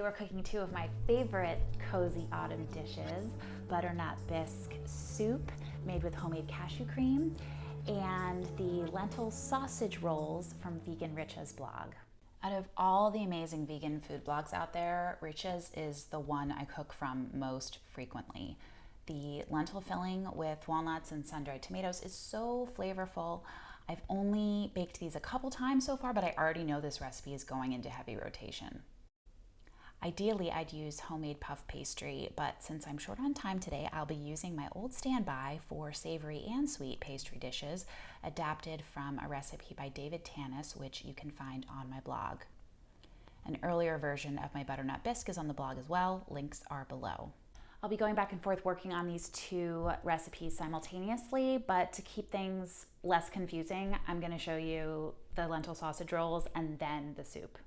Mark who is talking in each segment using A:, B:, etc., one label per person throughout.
A: Today we're cooking two of my favorite cozy autumn dishes, butternut bisque soup made with homemade cashew cream and the lentil sausage rolls from Vegan Richa's blog. Out of all the amazing vegan food blogs out there, Richa's is the one I cook from most frequently. The lentil filling with walnuts and sun-dried tomatoes is so flavorful. I've only baked these a couple times so far, but I already know this recipe is going into heavy rotation. Ideally, I'd use homemade puff pastry, but since I'm short on time today, I'll be using my old standby for savory and sweet pastry dishes, adapted from a recipe by David Tanis, which you can find on my blog. An earlier version of my butternut bisque is on the blog as well. Links are below. I'll be going back and forth working on these two recipes simultaneously, but to keep things less confusing, I'm gonna show you the lentil sausage rolls and then the soup.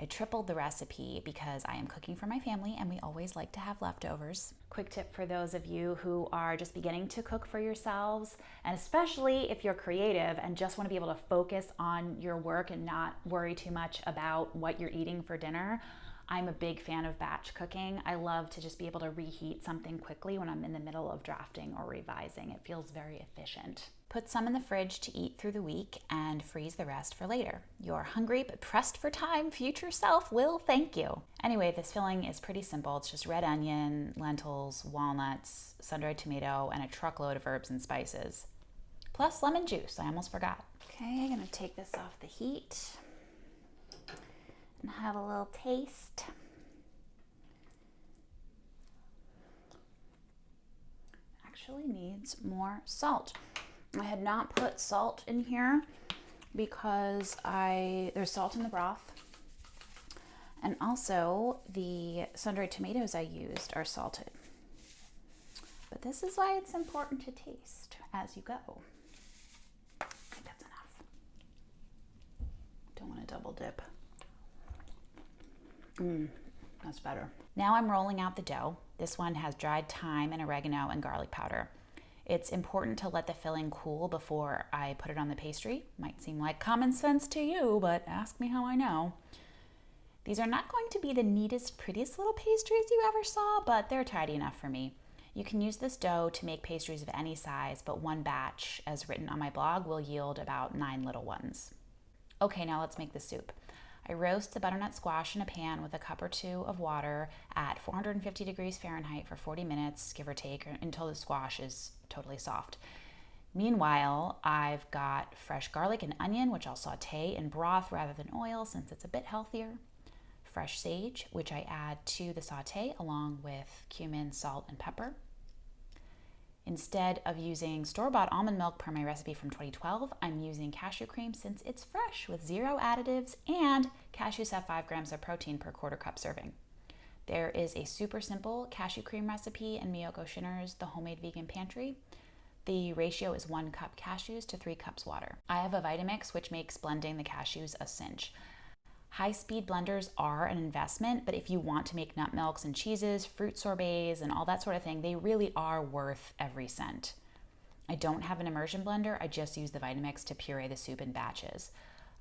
A: I tripled the recipe because I am cooking for my family and we always like to have leftovers. Quick tip for those of you who are just beginning to cook for yourselves, and especially if you're creative and just wanna be able to focus on your work and not worry too much about what you're eating for dinner, I'm a big fan of batch cooking. I love to just be able to reheat something quickly when I'm in the middle of drafting or revising. It feels very efficient. Put some in the fridge to eat through the week and freeze the rest for later. Your hungry but pressed for time future self will thank you. Anyway, this filling is pretty simple. It's just red onion, lentils, walnuts, sun-dried tomato, and a truckload of herbs and spices. Plus lemon juice, I almost forgot. Okay, I'm gonna take this off the heat have a little taste. Actually needs more salt. I had not put salt in here because I there's salt in the broth. And also the sun-dried tomatoes I used are salted. But this is why it's important to taste as you go. I think that's enough. Don't want to double dip. Mmm, that's better. Now I'm rolling out the dough. This one has dried thyme and oregano and garlic powder. It's important to let the filling cool before I put it on the pastry. Might seem like common sense to you, but ask me how I know. These are not going to be the neatest, prettiest little pastries you ever saw, but they're tidy enough for me. You can use this dough to make pastries of any size, but one batch, as written on my blog, will yield about nine little ones. Okay, now let's make the soup. I roast the butternut squash in a pan with a cup or two of water at 450 degrees Fahrenheit for 40 minutes, give or take, until the squash is totally soft. Meanwhile, I've got fresh garlic and onion, which I'll saute in broth rather than oil since it's a bit healthier. Fresh sage, which I add to the saute along with cumin, salt, and pepper. Instead of using store-bought almond milk per my recipe from 2012, I'm using cashew cream since it's fresh with zero additives and cashews have 5 grams of protein per quarter cup serving. There is a super simple cashew cream recipe in Miyoko Schinner's The Homemade Vegan Pantry. The ratio is 1 cup cashews to 3 cups water. I have a Vitamix which makes blending the cashews a cinch. High speed blenders are an investment, but if you want to make nut milks and cheeses, fruit sorbets, and all that sort of thing, they really are worth every cent. I don't have an immersion blender, I just use the Vitamix to puree the soup in batches.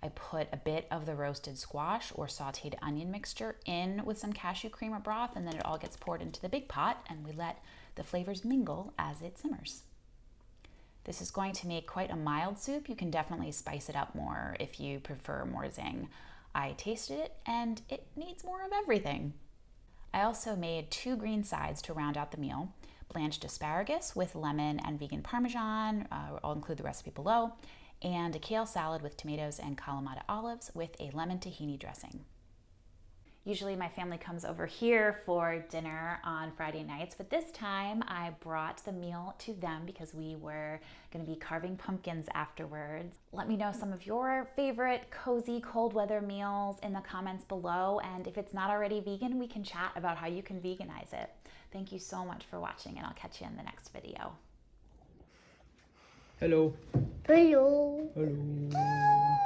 A: I put a bit of the roasted squash or sauteed onion mixture in with some cashew cream or broth, and then it all gets poured into the big pot, and we let the flavors mingle as it simmers. This is going to make quite a mild soup. You can definitely spice it up more if you prefer more zing. I tasted it and it needs more of everything. I also made two green sides to round out the meal. Blanched asparagus with lemon and vegan parmesan, uh, I'll include the recipe below, and a kale salad with tomatoes and Kalamata olives with a lemon tahini dressing. Usually my family comes over here for dinner on Friday nights, but this time I brought the meal to them because we were gonna be carving pumpkins afterwards. Let me know some of your favorite cozy cold weather meals in the comments below, and if it's not already vegan, we can chat about how you can veganize it. Thank you so much for watching, and I'll catch you in the next video.
B: Hello.
C: Hello.
B: Hello.